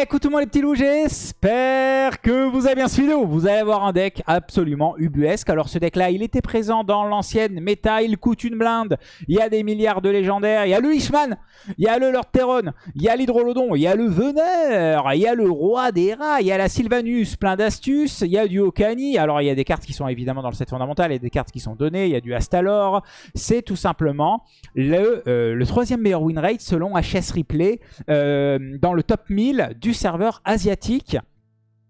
Écoute tout le monde les petits loups, j'espère que vous avez bien suivi. Vous allez avoir un deck absolument ubuesque. Alors ce deck là, il était présent dans l'ancienne méta, il coûte une blinde. Il y a des milliards de légendaires, il y a le Ishman, il y a le Lord Terron, il y a l'Hydrolodon, il y a le Veneur, il y a le Roi des Rats, il y a la Sylvanus, plein d'astuces, il y a du Okani. Alors il y a des cartes qui sont évidemment dans le set fondamental, il y a des cartes qui sont données, il y a du Astalor. C'est tout simplement le, euh, le troisième meilleur win rate selon HS Replay euh, dans le top 1000 du serveur asiatique.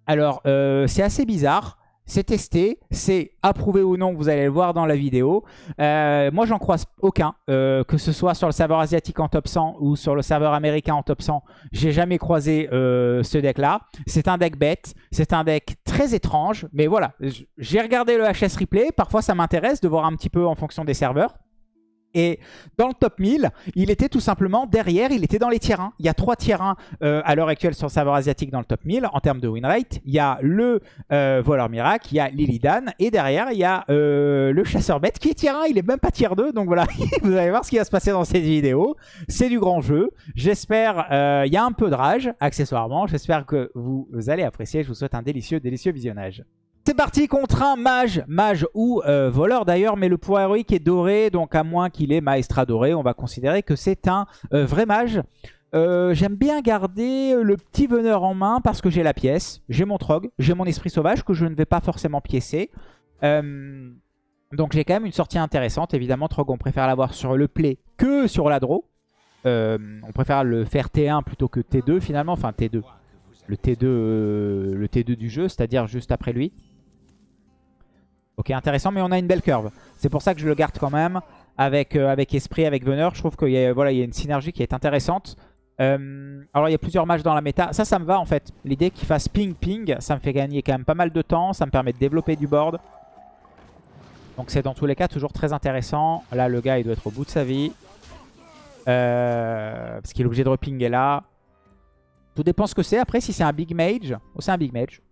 Alors, euh, c'est assez bizarre. C'est testé, c'est approuvé ou non, vous allez le voir dans la vidéo. Euh, moi, j'en croise aucun, euh, que ce soit sur le serveur asiatique en top 100 ou sur le serveur américain en top 100. J'ai jamais croisé ce deck-là. C'est un deck bête, c'est un deck très étrange, mais voilà. J'ai regardé le HS replay, parfois ça m'intéresse de voir un petit peu en fonction des serveurs. Et dans le top 1000, il était tout simplement derrière, il était dans les tiers 1. Il y a trois tiers 1 euh, à l'heure actuelle sur le serveur asiatique dans le top 1000 en termes de win rate. Il y a le euh, voleur miracle, il y a Lilidan et derrière il y a euh, le chasseur bête qui est tiers 1, il est même pas tiers 2. Donc voilà, vous allez voir ce qui va se passer dans cette vidéo. C'est du grand jeu. J'espère, il y a un peu de rage accessoirement. J'espère que vous allez apprécier. Je vous souhaite un délicieux, délicieux visionnage. C'est parti contre un mage, mage ou euh, voleur d'ailleurs, mais le pouvoir héroïque est doré, donc à moins qu'il ait maestra doré, on va considérer que c'est un euh, vrai mage. Euh, j'aime bien garder le petit veneur en main parce que j'ai la pièce, j'ai mon trog, j'ai mon esprit sauvage que je ne vais pas forcément piécer. donc j'ai quand même une sortie intéressante. Évidemment, trog, on préfère l'avoir sur le play que sur la draw. on préfère le faire T1 plutôt que T2 finalement, enfin T2. Le T2, le T2 du jeu, c'est-à-dire juste après lui. Ok, intéressant, mais on a une belle curve. C'est pour ça que je le garde quand même avec, euh, avec Esprit, avec Veneur. Je trouve qu'il y, a, voilà, y a une synergie qui est intéressante. Euh, alors, il y a plusieurs matchs dans la méta. Ça, ça me va en fait. L'idée qu'il fasse ping-ping, ça me fait gagner quand même pas mal de temps. Ça me permet de développer du board. Donc, c'est dans tous les cas toujours très intéressant. Là, le gars, il doit être au bout de sa vie. Euh, parce qu'il est obligé de repinguer là. Tout dépend ce que c'est. Après, si c'est un big mage. Oh, c'est un big mage.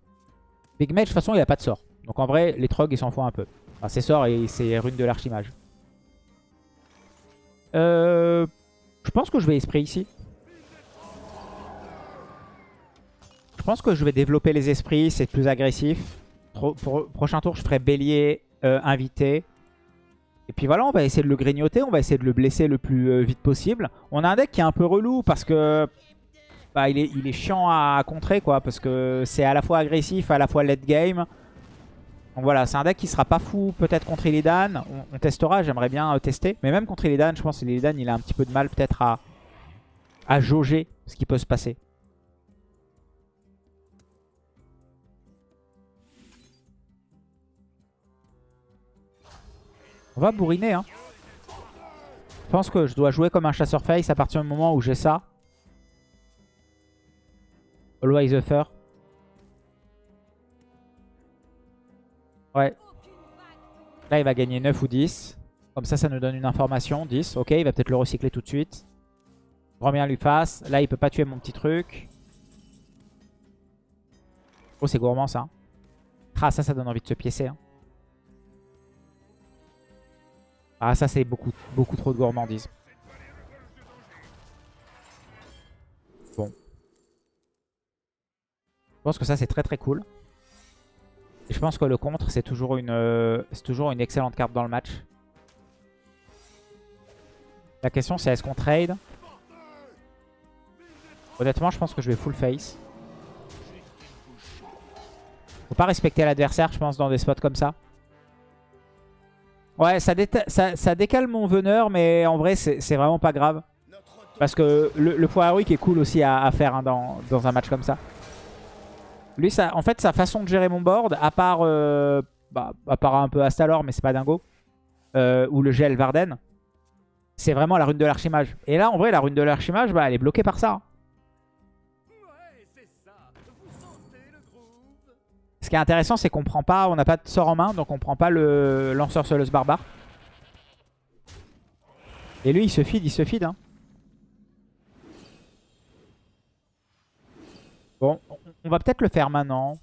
Big mage, de toute façon, il n'y a pas de sort. Donc en vrai, les trogs, ils s'en font un peu. Enfin, c'est sort et c'est rune de l'archimage. Euh, je pense que je vais esprit ici. Je pense que je vais développer les esprits, c'est plus agressif. prochain tour, je ferai bélier, euh, invité. Et puis voilà, on va essayer de le grignoter, on va essayer de le blesser le plus euh, vite possible. On a un deck qui est un peu relou parce que bah, il, est, il est chiant à contrer quoi. Parce que c'est à la fois agressif, à la fois late game. Donc voilà, c'est un deck qui sera pas fou peut-être contre Illidan. On, testera, j'aimerais bien euh, tester. Mais même contre Illidan, je pense que Illidan, il a un petit peu de mal peut-être à, à jauger ce qui peut se passer. On va bourriner. Hein. Je pense que je dois jouer comme un chasseur face à partir du moment où j'ai ça. Always the fur. Ouais. Là, il va gagner 9 ou 10. Comme ça, ça nous donne une information. 10. Ok, il va peut-être le recycler tout de suite. Grand lui fasse. Là, il peut pas tuer mon petit truc. Oh, c'est gourmand, ça. Ah, ça, ça donne envie de se piécer. Hein. Ah, ça, c'est beaucoup, beaucoup trop de gourmandise. Bon. Je pense que ça, c'est très très cool je pense que le contre, c'est toujours, une, euh, toujours une excellente carte dans le match. La question, c'est est-ce qu'on trade? Honnêtement, je pense que je vais full face. Faut pas respecter l'adversaire, je pense, dans des spots comme ça. Ouais, ça, ça, décale mon veneur, mais en vrai, c'est vraiment pas grave. Parce que le, le heroic est cool aussi à, faire hein, dans, dans un match comme ça. Lui, ça, en fait, sa façon de gérer mon board, à part, euh, bah, à part un peu Astalor, mais c'est pas dingo, euh, ou le gel Varden, c'est vraiment la rune de l'archimage. Et là, en vrai, la rune de l'archimage, bah, elle est bloquée par ça. Ce qui est intéressant, c'est qu'on prend pas, on n'a pas de sort en main, donc on prend pas le lanceur soleuse barbare. Et lui, il se feed, il se feed. Hein. Bon, on va peut-être le faire maintenant.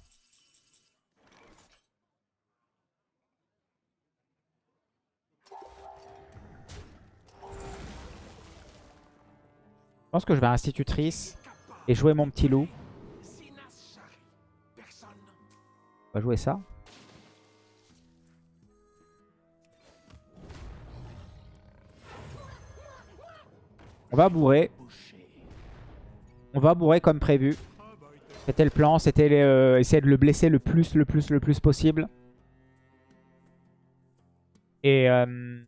Je pense que je vais à Institutrice et jouer mon petit loup. On va jouer ça. On va bourrer. On va bourrer comme prévu. C'était le plan, c'était euh, essayer de le blesser le plus, le plus, le plus possible. Et, euh,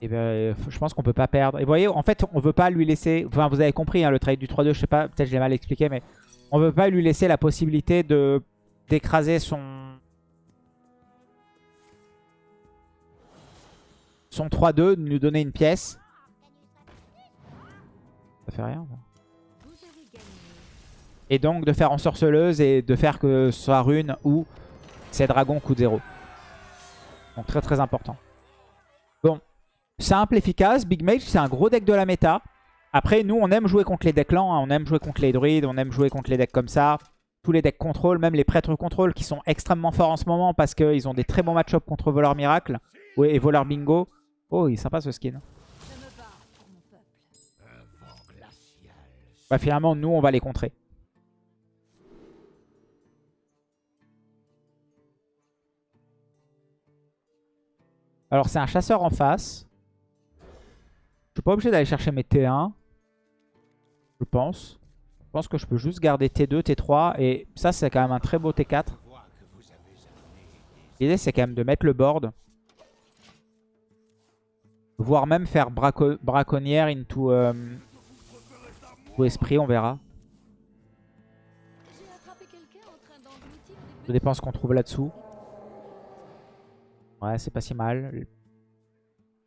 et ben, je pense qu'on peut pas perdre. Et vous voyez, en fait, on veut pas lui laisser... Enfin, vous avez compris, hein, le trade du 3-2, je sais pas, peut-être je l'ai mal expliqué, mais on veut pas lui laisser la possibilité de d'écraser son... Son 3-2, de lui donner une pièce. Ça fait rien, ça. Et donc de faire en sorceleuse et de faire que soit rune ou c'est dragon coup de 0. Donc très très important. Bon, simple, efficace. Big Mage, c'est un gros deck de la méta. Après, nous, on aime jouer contre les decks lents. Hein. On aime jouer contre les druides, on aime jouer contre les decks comme ça. Tous les decks contrôle, même les prêtres contrôle qui sont extrêmement forts en ce moment parce qu'ils ont des très bons match-up contre Voleur Miracle et Voleur Bingo. Oh, il est sympa ce skin. Bah, finalement, nous, on va les contrer. Alors, c'est un chasseur en face. Je suis pas obligé d'aller chercher mes T1. Je pense. Je pense que je peux juste garder T2, T3. Et ça, c'est quand même un très beau T4. L'idée, c'est quand même de mettre le board. Voire même faire braconnière into, euh, esprit, on verra. Ça dépend ce qu'on trouve là-dessous. Ouais, c'est pas si mal.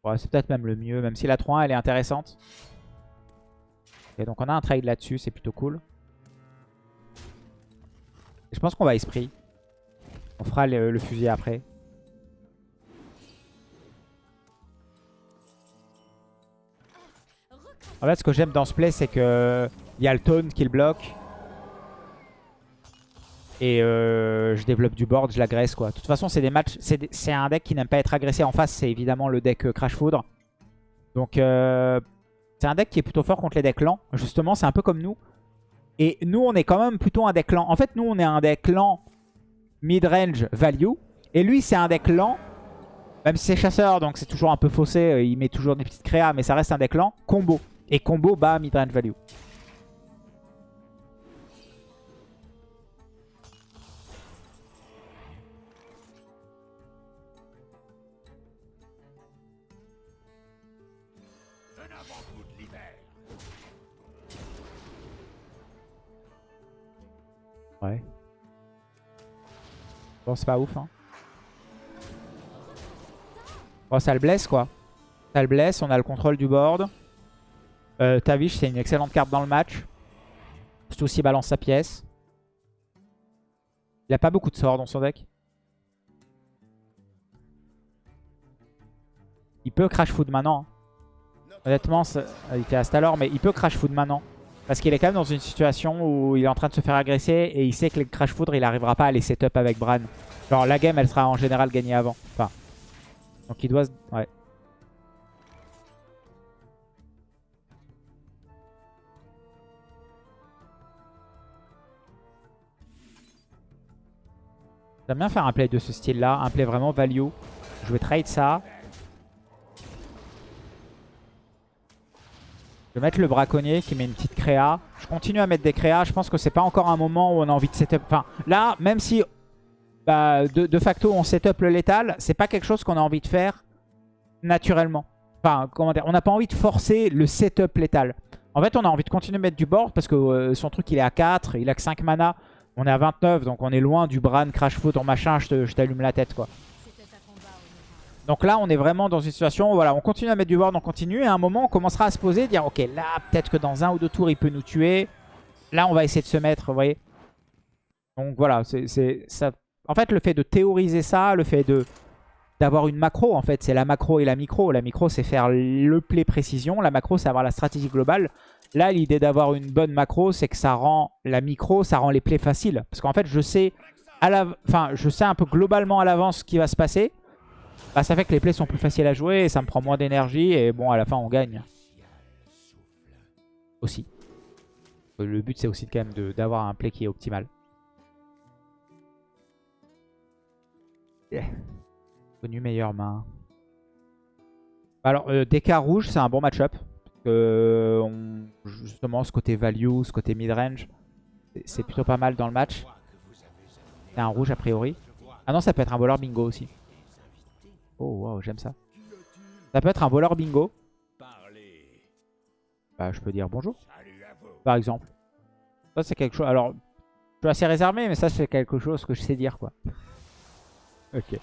Ouais, c'est peut-être même le mieux, même si la 3-1 elle est intéressante. Et donc on a un trade là-dessus, c'est plutôt cool. je pense qu'on va esprit. On fera le, fusil après. En fait, ce que j'aime dans ce play, c'est que il y a le tone qui le bloque. Et euh, je développe du board, je l'agresse quoi. De toute façon, c'est des matchs. C'est un deck qui n'aime pas être agressé en face. C'est évidemment le deck euh, Crash Foudre. Donc, euh, c'est un deck qui est plutôt fort contre les decks lents. Justement, c'est un peu comme nous. Et nous, on est quand même plutôt un deck lent. En fait, nous, on est un deck lent mid-range value. Et lui, c'est un deck lent. Même si c'est chasseur, donc c'est toujours un peu faussé. Il met toujours des petites créas, mais ça reste un deck lent. Combo. Et combo bas mid-range value. C'est pas ouf, hein. Bon, ça le blesse, quoi. Ça le blesse, on a le contrôle du board. Euh, Tavish, c'est une excellente carte dans le match. Surtout s'il balance sa pièce. Il a pas beaucoup de sorts dans son deck. Il peut crash food maintenant. Hein. Honnêtement, il fait Astalor, mais il peut crash food maintenant. Parce qu'il est quand même dans une situation où il est en train de se faire agresser et il sait que le Crash Foudre, il n'arrivera pas à les setup avec Bran. Genre la game, elle sera en général gagnée avant. Enfin, donc il doit... Ouais. J'aime bien faire un play de ce style-là, un play vraiment value. Je vais trade ça. Je vais mettre le braconnier qui met une petite créa. Je continue à mettre des créas. Je pense que c'est pas encore un moment où on a envie de setup. Enfin, là, même si bah, de, facto on setup le létal, c'est pas quelque chose qu'on a envie de faire naturellement. Enfin, comment dire, on n'a pas envie de forcer le setup létal. En fait, on a envie de continuer à mettre du board parce que euh, son truc il est à 4, il a que 5 mana. On est à 29, donc on est loin du Bran, Crash Foot en machin, je t'allume la tête quoi. Donc là, on est vraiment dans une situation où voilà, on continue à mettre du board, on continue. Et à un moment, on commencera à se poser, dire ok, là, peut-être que dans un ou deux tours, il peut nous tuer. Là, on va essayer de se mettre, vous voyez. Donc voilà, c'est ça. En fait, le fait de théoriser ça, le fait d'avoir une macro, en fait, c'est la macro et la micro. La micro, c'est faire le play précision. La macro, c'est avoir la stratégie globale. Là, l'idée d'avoir une bonne macro, c'est que ça rend la micro, ça rend les plays faciles. Parce qu'en fait, je sais, à la... enfin, je sais un peu globalement à l'avance ce qui va se passer. Bah, ça fait que les plays sont plus faciles à jouer et ça me prend moins d'énergie. Et bon, à la fin, on gagne. Aussi. Le but, c'est aussi quand même d'avoir un play qui est optimal. Connu meilleure main. Alors, euh, DK rouge, c'est un bon match-up. Euh, justement, ce côté value, ce côté mid-range, c'est plutôt pas mal dans le match. C'est un rouge a priori. Ah non, ça peut être un voleur bingo aussi. Wow, j'aime ça. Ça peut être un voleur bingo. Bah, je peux dire bonjour, par exemple. Ça, c'est quelque chose... Alors, je suis assez réservé, mais ça, c'est quelque chose que je sais dire, quoi. ok.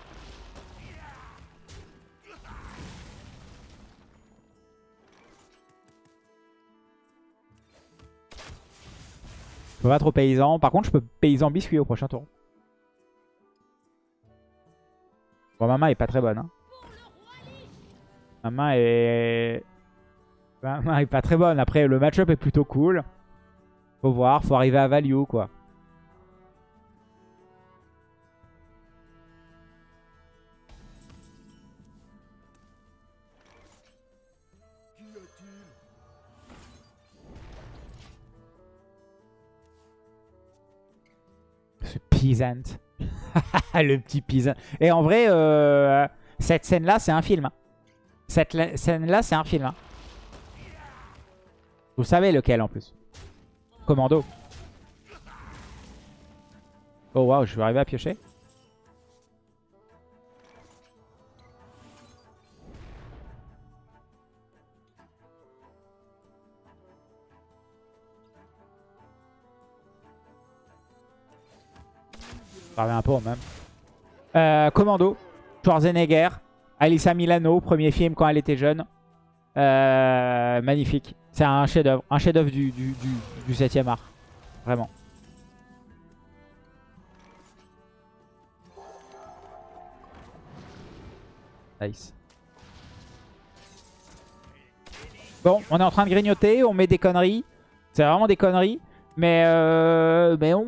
Je peux pas trop paysan. Par contre, je peux paysan biscuit au prochain tour. Bon, ma main est pas très bonne. Hein. Ma main est... Ma main est pas très bonne. Après, le match-up est plutôt cool. Faut voir, faut arriver à value, quoi. Ce peasant. le petit peasant. Et en vrai, euh, cette scène-là, c'est un film. Cette scène-là, c'est un film. hein. Vous savez lequel en plus. Commando. Oh waouh, je vais arriver à piocher. Revient un peu au même. Euh, Commando, Schwarzenegger, Alissa Milano, premier film quand elle était jeune. Euh, magnifique. C'est un chef-d'œuvre. Un chef-d'œuvre du, du, du, du 7ème art. Vraiment. Nice. Bon, on est en train de grignoter, on met des conneries. C'est vraiment des conneries. Mais, euh, mais on,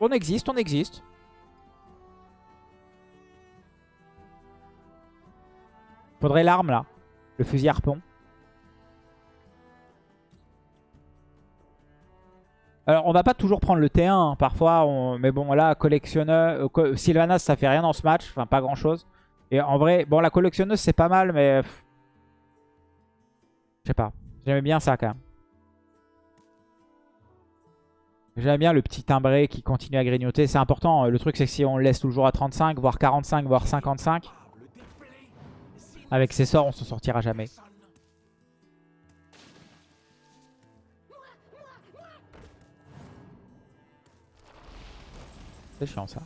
on existe, on existe. Faudrait l'arme là. Le fusil harpon. Alors on va pas toujours prendre le T1 hein, parfois. on- Mais bon là, collectionneur... euh, Sylvanas ça fait rien dans ce match. Enfin pas grand chose. Et en vrai, bon la collectionneuse c'est pas mal mais... Je sais pas. J'aimais bien ça quand même. J'aime bien le petit timbré qui continue à grignoter. C'est important. Le truc, c'est que si on le laisse toujours à 35, voire 45, voire 55, avec ses sorts, on s'en sortira jamais. C'est chiant ça.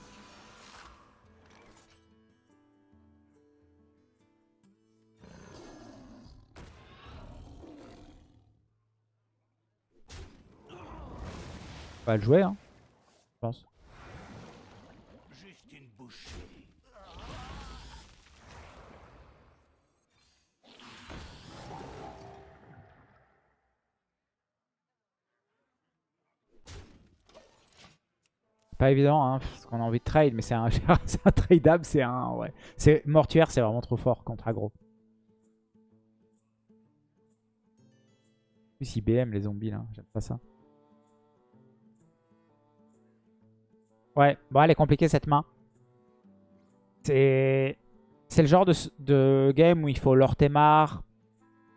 On va le jouer, hein, je pense. Pas évident, hein, parce qu'on a envie de trade, mais c'est un, un tradeable, c'est un... Ouais. C'est Mortuaire, c'est vraiment trop fort contre aggro. Plus, ils BM les zombies, là. J'aime pas ça. Ouais, bon, elle est compliquée, cette main. C'est... C'est le genre de, game où il faut l'ortemar,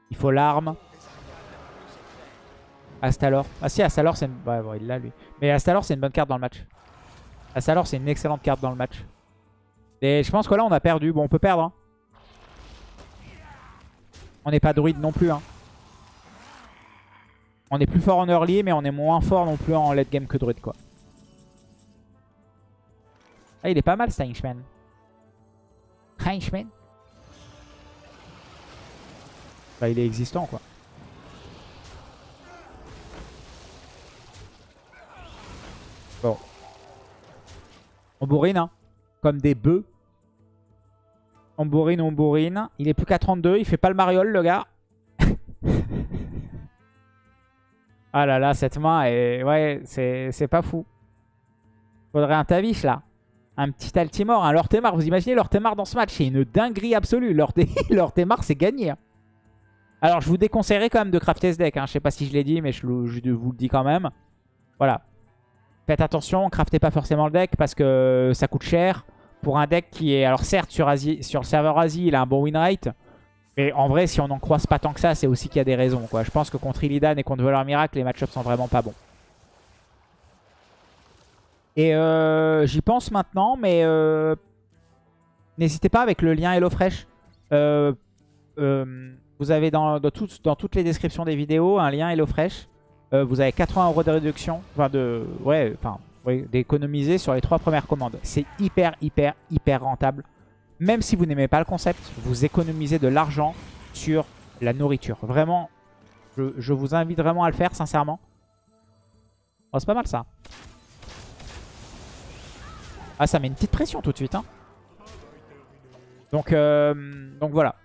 il faut l'arme. Astalor. Ah si, Astalor, c'est bon, il l'a, lui. Mais Astalor, c'est une bonne carte dans le match. Astalor, c'est une excellente carte dans le match. Et je pense que là, on a perdu. Bon, on peut perdre. hein. On n'est pas druide non plus. hein. On est plus fort en early, mais on est moins fort non plus en late game que druide, quoi. Ah, il est pas mal, ce Henchman. Henchman Bah, il est existant, quoi. On bourrine, hein. Comme des bœufs. On bourrine, on bourrine. Il est plus qu'à 32. Il fait pas le mariole, le gars. ah là là, cette main, est... ouais, c'est pas fou. Faudrait un Tavish, là. Un petit Altimore, un Lortemar. Vous imaginez Lortemar dans ce match C'est une dinguerie absolue. Lorte- Lortemar, c'est gagné. hein. Alors, je vous déconseillerais quand même de crafter ce deck. Hein. Je sais pas si je l'ai dit, mais je, je vous le dis quand même. Voilà. Faites attention, craftez pas forcément le deck parce que ça coûte cher. pour un deck qui est... Alors certes, sur, le serveur Asie, il a un bon win rate. Mais en vrai, si on n'en croise pas tant que ça, c'est aussi qu'il y a des raisons. Je pense que contre Illidan et contre Voleur Miracle, les match-ups sont vraiment pas bons. Et euh, j'y pense maintenant, mais euh, n'hésitez pas avec le lien HelloFresh. Euh, vous avez dans, dans, dans, toutes les descriptions des vidéos un lien HelloFresh. Euh, vous avez 80 euros de réduction, enfin de, ouais, enfin, d'économiser sur les trois premières commandes. C'est hyper, hyper, hyper rentable. Même si vous n'aimez pas le concept, vous économisez de l'argent sur la nourriture. Vraiment, je, vous invite vraiment à le faire, sincèrement. Oh, c'est pas mal ça. Ah, ça met une petite pression tout de suite. Hein. Donc, euh, donc voilà.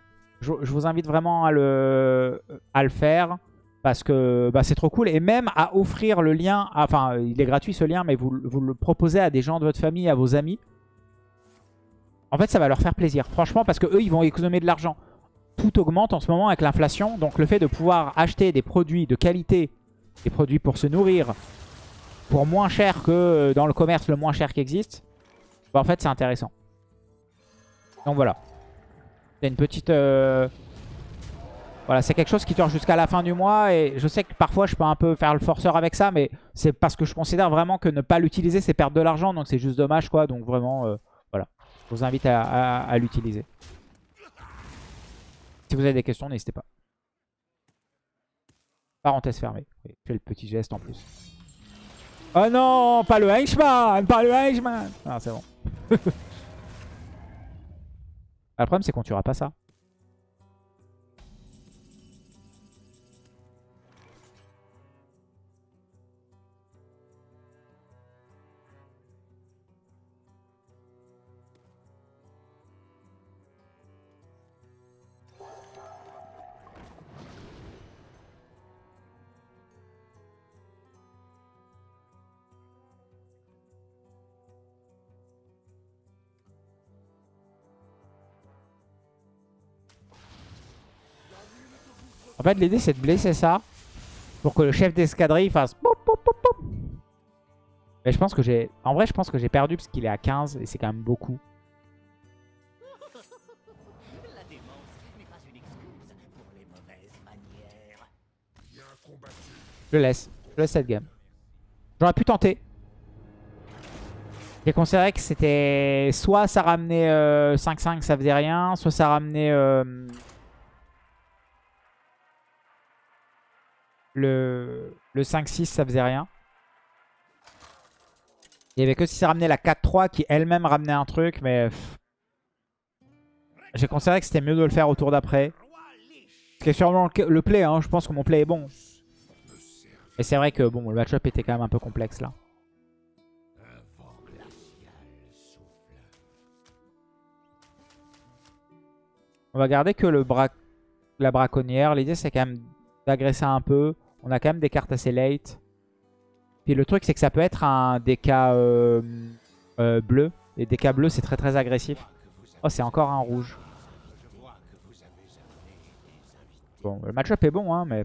Je, vous invite vraiment à le, à le faire. Parce que bah, c'est trop cool. Et même à offrir le lien. Enfin, il est gratuit ce lien, mais vous, vous le proposez à des gens de votre famille, à vos amis. En fait, ça va leur faire plaisir. Franchement, parce que eux, ils vont économiser de l'argent. Tout augmente en ce moment avec l'inflation. Donc le fait de pouvoir acheter des produits de qualité, des produits pour se nourrir, pour moins cher que dans le commerce le moins cher qui existe, bah, en fait, c'est intéressant. Donc voilà. C'est une petite... Euh, voilà, c'est quelque chose qui dure jusqu'à la fin du mois. Et je sais que parfois, je peux un peu faire le forceur avec ça. Mais c'est parce que je considère vraiment que ne pas l'utiliser, c'est perdre de l'argent. Donc c'est juste dommage, quoi. Donc vraiment... Euh, je vous invite à, l'utiliser. Si vous avez des questions, n'hésitez pas. Parenthèse fermée. Oui, fais le petit geste en plus. Oh non, pas le Henchman Pas le Henchman Ah, c'est bon. le problème, c'est qu'on tuera pas ça. En fait, l'idée, c'est de blesser ça pour que le chef d'escadrille fasse... Mais je pense que j'ai... En vrai, je pense que j'ai perdu parce qu'il est à 15 et c'est quand même beaucoup. Je laisse. Je laisse cette game. J'aurais pu tenter. J'ai considéré que c'était... Soit ça ramenait 5-5, euh, ça faisait rien. Soit ça ramenait... Euh, Le, le 5-6, ça faisait rien. Il y avait que si ça ramenait la 4-3 qui elle-même ramenait un truc, mais... J'ai considéré que c'était mieux de le faire au tour d'après. C'est sûrement le, play, hein. je pense que mon play est bon. Et c'est vrai que bon, le match-up était quand même un peu complexe là. On va garder que le bra la braconnière. L'idée c'est quand même d'agresser un peu. On a quand même des cartes assez late. Puis le truc, c'est que ça peut être un DK euh, euh, bleu. Et DK bleu, c'est très très agressif. Oh, c'est encore un rouge. Bon, le match-up est bon, hein, mais...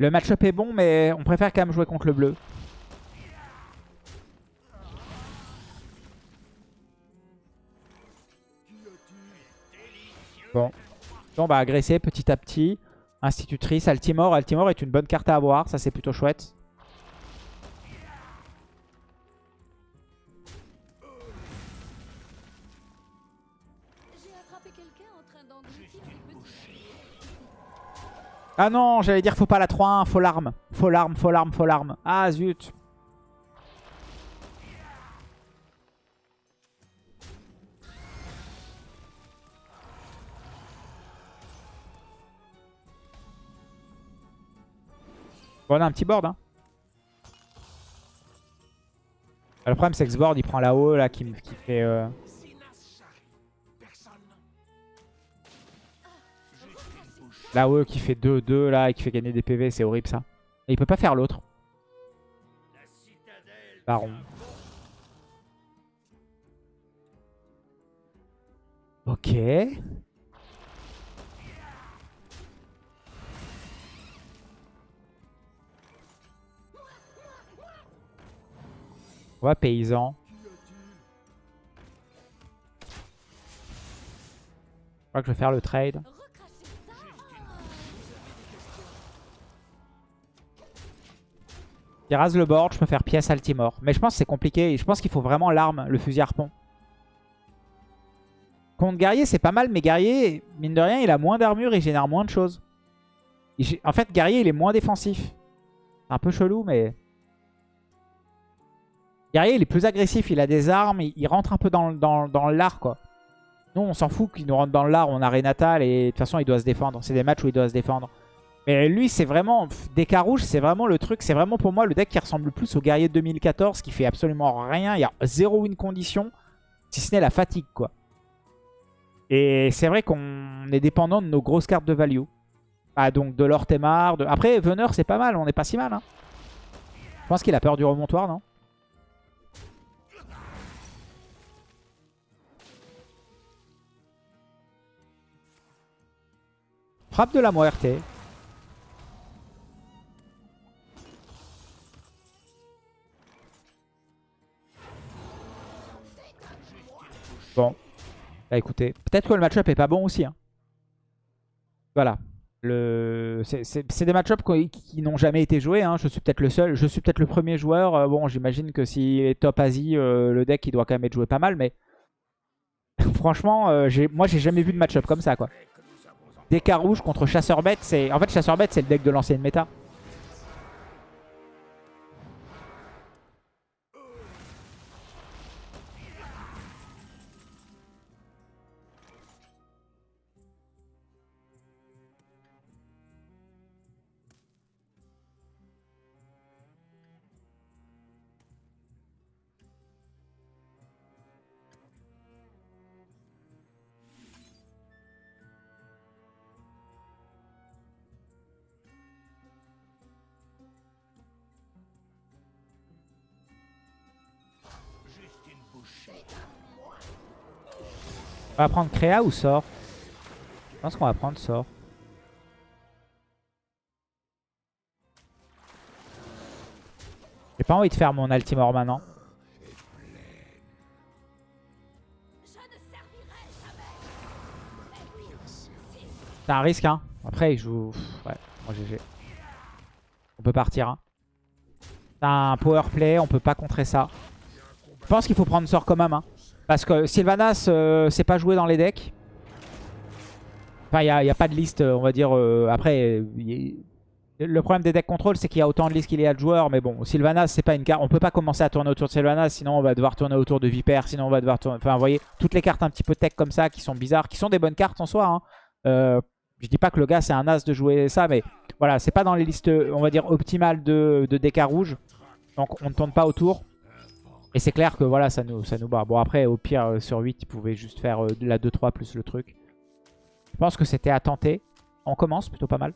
Le match-up est bon, mais on préfère quand même jouer contre le bleu. Bon. on va agresser petit à petit. Institutrice, Altimore. Altimore est une bonne carte à avoir. Ça, c'est plutôt chouette. Ah non, j'allais dire faut pas la 3-1, faut l'arme. Faut l'arme, faut l'arme, faut l'arme. Ah zut. Bon, on a un petit board. Hein. Le problème, c'est que ce board, il prend là-haut, là, qui, qui fait... Euh... Là-haut, qui fait 2-2, là, et qui fait gagner des PV, c'est horrible, ça. Et il peut pas faire l'autre. Baron. Ok. On va paysan. Je crois que je vais faire le trade. Il rase le board, je peux faire pièce Altimore. Mais je pense que c'est compliqué. Je pense qu'il faut vraiment l'arme, le fusil harpon. Contre guerrier, c'est pas mal, mais guerrier, mine de rien, il a moins d'armure et il génère moins de choses. En fait, guerrier, il est moins défensif. C'est un peu chelou, mais... Guerrier, il est plus agressif, il a des armes, il, rentre un peu dans, dans, l'art, quoi. Nous, on s'en fout qu'il nous rentre dans l'art, on a Renatal, et de toute façon, il doit se défendre. C'est des matchs où il doit se défendre. Mais lui, c'est vraiment... Deca rouge, c'est vraiment le truc. C'est vraiment pour moi le deck qui ressemble le plus au guerrier de 2014, qui fait absolument rien. Il y a zéro win condition, si ce n'est la fatigue, quoi. Et c'est vrai qu'on est dépendant de nos grosses cartes de value. Ah, donc de l'Ortemar. De... Après, Veneur, c'est pas mal. On n'est pas si mal. Hein. Je pense qu'il a peur du remontoir, non? Frappe de la Muerte. Bon. Bah écoutez, peut-être que le match-up est pas bon aussi. Hein. Voilà. C'est des match-up qui, n'ont jamais été joués. Hein. Je suis peut-être le seul. Je suis peut-être le premier joueur. Euh, bon, j'imagine que s'il est top Asie, euh, le deck il doit quand même être joué pas mal. Mais franchement, euh, moi j'ai jamais vu de match-up comme ça. quoi. Deck rouge contre chasseur bête. En fait, chasseur bête, c'est le deck de l'ancienne méta. On va prendre Créa ou sort Je pense qu'on va prendre sort. J'ai pas envie de faire mon Altimore maintenant. C'est un risque, hein. Après, il joue... Ouais, moi GG. On peut partir, hein. C'est un power play, on peut pas contrer ça. Je pense qu'il faut prendre sort quand même, hein. Parce que Sylvanas, euh, c'est pas joué dans les decks. Enfin, il n'y a, pas de liste, on va dire. Euh, après, le problème des decks contrôle, c'est qu'il y a autant de listes qu'il y a de joueurs. Mais bon, Sylvanas, c'est pas une carte. On peut pas commencer à tourner autour de Sylvanas, sinon on va devoir tourner autour de Viper. Sinon, on va devoir tourner. Enfin, vous voyez, toutes les cartes un petit peu tech comme ça qui sont bizarres, qui sont des bonnes cartes en soi. Hein. Euh, je dis pas que le gars, c'est un as de jouer ça, mais voilà, c'est pas dans les listes, on va dire, optimales de, de decks rouge. Donc, on ne tourne pas autour. Et c'est clair que voilà, ça nous, ça nous barre. Bon, après, au pire, euh, sur 8, il pouvait juste faire euh, la 2-3 plus le truc. Je pense que c'était à tenter. On commence plutôt pas mal.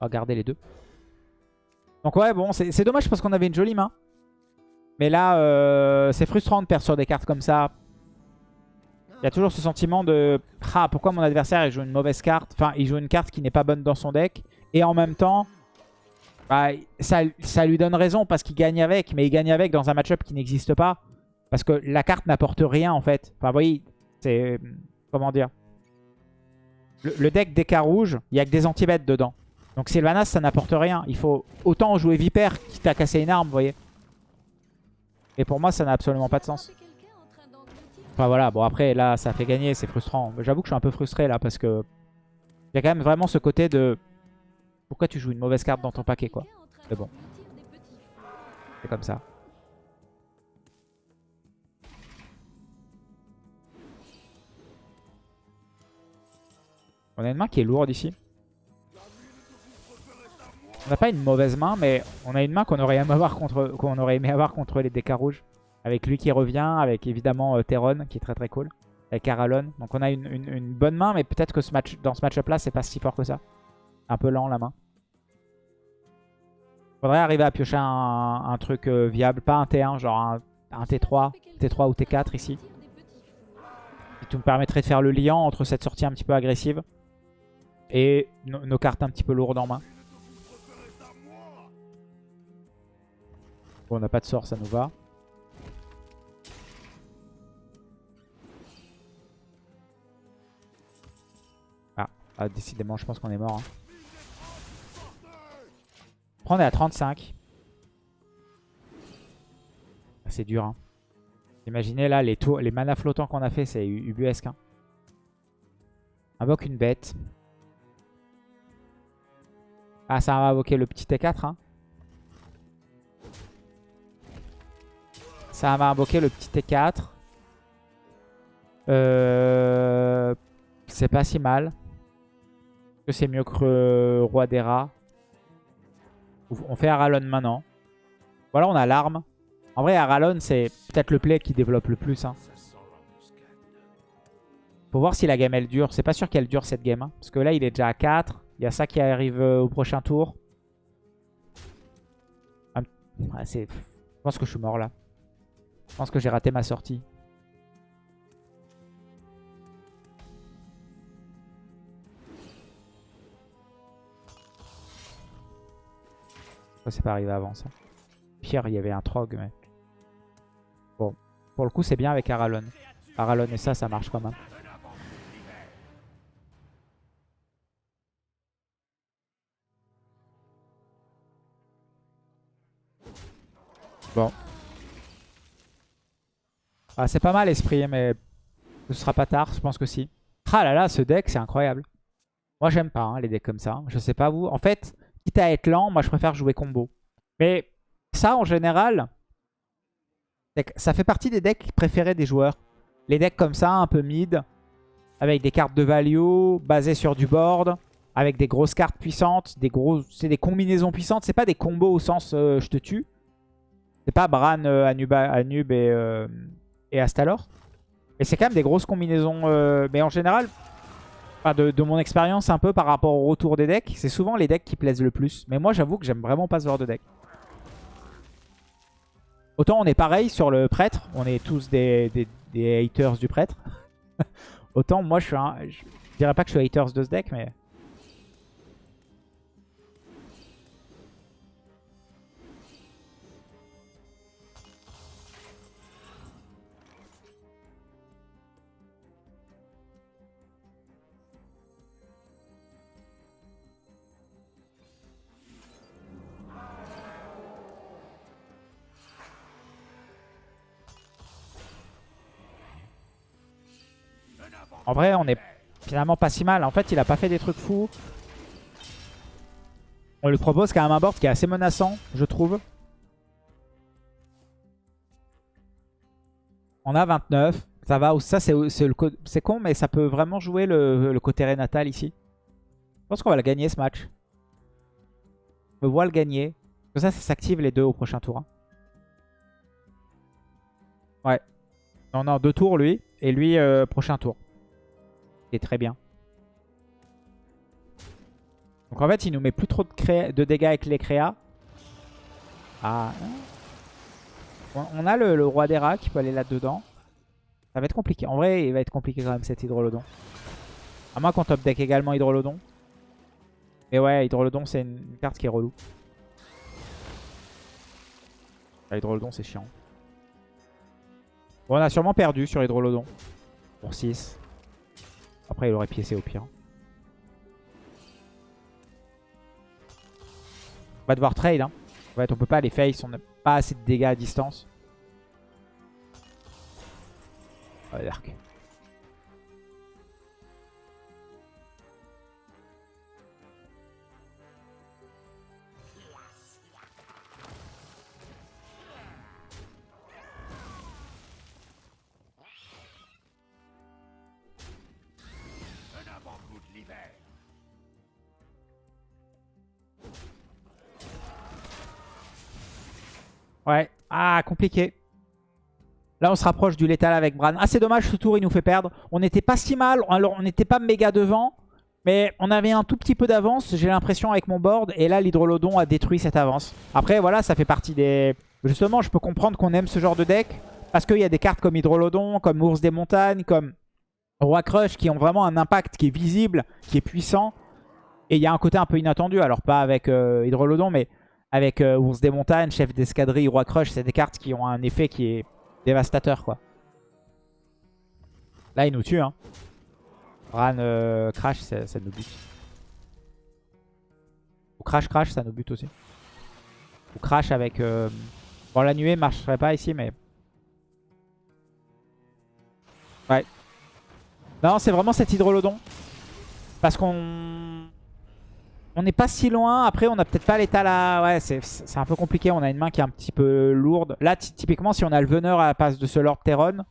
On va garder les deux. Donc ouais, bon, c'est dommage parce qu'on avait une jolie main. Mais là, euh, c'est frustrant de perdre sur des cartes comme ça. Il y a toujours ce sentiment de « Ah, pourquoi mon adversaire il joue une mauvaise carte ?» Enfin, il joue une carte qui n'est pas bonne dans son deck. Et en même temps, bah, ça, lui donne raison parce qu'il gagne avec, mais il gagne avec dans un match-up qui n'existe pas. Parce que la carte n'apporte rien en fait. Enfin, vous voyez, c'est... Comment dire? Le, deck des rouge, il n'y a que des anti-bêtes dedans. Donc Sylvanas, ça n'apporte rien. Il faut autant jouer Viper qui t'a cassé une arme, vous voyez. Et pour moi, ça n'a absolument pas de sens. Enfin voilà, bon après, là, ça fait gagner, c'est frustrant. J'avoue que je suis un peu frustré là parce que... Il y a quand même vraiment ce côté de... Pourquoi tu joues une mauvaise carte dans ton paquet, quoi Mais bon. C'est comme ça. On a une main qui est lourde ici. On n'a pas une mauvaise main, mais on a une main qu'on aurait, aimé avoir contre, aurait aimé avoir contre les DK rouges. Avec lui qui revient, avec évidemment euh, Teron qui est très très cool. Avec Caralon. Donc on a une, bonne main, mais peut-être que dans ce match-up là, c'est pas si fort que ça. Un peu lent la main. Faudrait arriver à piocher un, truc euh, viable. Pas un T1, genre un, T3, T3 ou T4 ici. Et tout me permettrait de faire le lien entre cette sortie un petit peu agressive et nos cartes un petit peu lourdes en main. Bon, on n'a pas de sort, ça nous va. Ah, ah décidément, je pense qu'on est mort. Hein. Après, on est à 35. C'est dur. Hein. Imaginez là, les, tours, les manas flottants qu'on a fait, c'est ubuesque. Hein. Invoque une bête. Ah, ça va invoquer le petit T4. Hein. Ça va invoquer le petit T4. Euh, c'est pas si mal. que c'est mieux que Roi des Rats? On fait Aralon maintenant. Voilà, on a l'arme. En vrai, Aralon, c'est peut-être le play qui développe le plus. Hein. Faut voir si la game, elle dure. C'est pas sûr qu'elle dure, cette game. Hein. Parce que là, il est déjà à 4. Il y a ça qui arrive euh, au prochain tour. Je pense que je suis mort, là. Je pense que j'ai raté ma sortie. C'est pas arrivé avant ça. Pire, il y avait un trog, mais... Bon, pour le coup, c'est bien avec Aralon. Aralon et ça, ça marche quand même. Bon. Ah, c'est pas mal, Esprit, mais ce sera pas tard, je pense que si. Ah là là, ce deck, c'est incroyable. Moi, j'aime pas hein, les decks comme ça. Je sais pas vous. En fait, quitte à être lent, moi, je préfère jouer combo. Mais ça, en général, ça fait partie des decks préférés des joueurs. Les decks comme ça, un peu mid, avec des cartes de value, basées sur du board, avec des grosses cartes puissantes, des c'est des combinaisons puissantes. C'est pas des combos au sens euh, je te tue. C'est pas Bran, euh, Anub et, euh, et Astalor. Mais c'est quand même des grosses combinaisons. mais en général, de, mon expérience un peu par rapport au retour des decks, c'est souvent les decks qui plaisent le plus. Mais moi, j'avoue que j'aime vraiment pas ce genre de deck. Autant on est pareil sur le prêtre, on est tous des, des, haters du prêtre. Autant moi je suis un... Je dirais pas que je suis haters de ce deck, mais... En vrai, on est finalement pas si mal. En fait, il a pas fait des trucs fous. On lui propose quand même un board qui est assez menaçant, je trouve. On a 29. Ça va, ça c'est con, mais ça peut vraiment jouer le, côté Renatal ici. Je pense qu'on va le gagner ce match. On me voit le gagner. ça, ça s'active les deux au prochain tour. Hein. Ouais. On a deux tours lui. Et lui, euh, prochain tour très bien. Donc en fait, il nous met plus trop de, de dégâts avec les créas. Ah. On a le, roi des rats qui peut aller là-dedans. Ça va être compliqué. En vrai, il va être compliqué quand même cet hydrolodon. À moins qu'on top deck également hydrolodon. Mais ouais, hydrolodon, c'est une, carte qui est relou. Ah, hydrolodon, c'est chiant. On a sûrement perdu sur hydrolodon. Pour 6. Après, il aurait piécé au pire. On va devoir trade. Hein. En on peut pas les face, on n'a pas assez de dégâts à distance. Oh, l'arc. Ouais. Ah, compliqué. Là, on se rapproche du létal avec Bran. Ah, dommage, ce tour, il nous fait perdre. On n'était pas si mal. Alors, on n'était pas méga devant. Mais on avait un tout petit peu d'avance, j'ai l'impression, avec mon board. Et là, l'hydrolodon a détruit cette avance. Après, voilà, ça fait partie des... Justement, je peux comprendre qu'on aime ce genre de deck. Parce qu'il y a des cartes comme Hydrolodon, comme Ours des Montagnes, comme Roi Crush, qui ont vraiment un impact qui est visible, qui est puissant. Et il y a un côté un peu inattendu. Alors, pas avec euh, Hydrolodon, mais avec euh, Ours des montagnes, Chef d'escadrille, Roi Crush, c'est des cartes qui ont un effet qui est dévastateur quoi. Là il nous tue hein. Ran euh, Crash, ça, ça nous bute. Ou Crash Crash, ça nous bute aussi. Ou Crash avec... euh, Bon, la nuée marcherait pas ici, mais... Ouais. Non, c'est vraiment cet hydrolodon. Parce qu'on... On n'est pas si loin. Après, on n'a peut-être pas l'état là. Ouais, c'est un peu compliqué. On a une main qui est un petit peu lourde. Là, typiquement, si on a le veneur à la place de ce Lord Terron,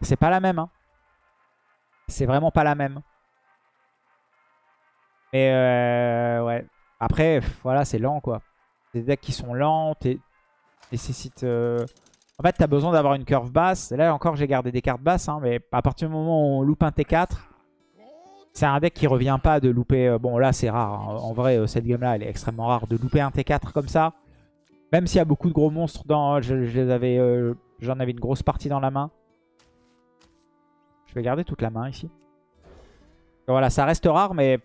c'est pas la même. Hein. C'est vraiment pas la même. Mais euh, ouais. Après, voilà, c'est lent quoi. Des decks qui sont lents, nécessitent... Euh... En fait, t'as besoin d'avoir une curve basse. Là encore, j'ai gardé des cartes basses. Hein, mais à partir du moment où on loupe un T4, c'est un deck qui revient pas de louper... Euh, bon, là, c'est rare. Hein. En vrai, euh, cette game-là, elle est extrêmement rare. De louper un T4 comme ça. Même s'il y a beaucoup de gros monstres dans... J'en avais, euh, avais une grosse partie dans la main. Je vais garder toute la main ici. voilà, ça reste rare, mais...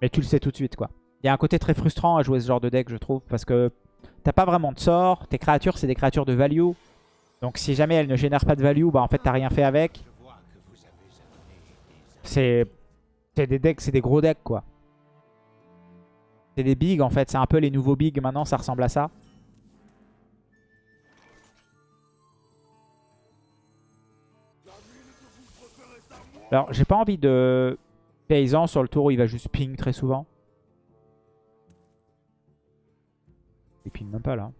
Mais tu le sais tout de suite, quoi. Il y a un côté très frustrant à jouer ce genre de deck, je trouve, parce que t'as pas vraiment de sort. Tes créatures, c'est des créatures de value. Donc si jamais elles ne génèrent pas de value, bah en fait, t'as rien fait avec. C'est des decks, c'est des gros decks, quoi. C'est des bigs, en fait. C'est un peu les nouveaux bigs, maintenant, ça ressemble à ça. Alors, j'ai pas envie de paysan sur le tour où il va juste ping très souvent. Il ping même pas là.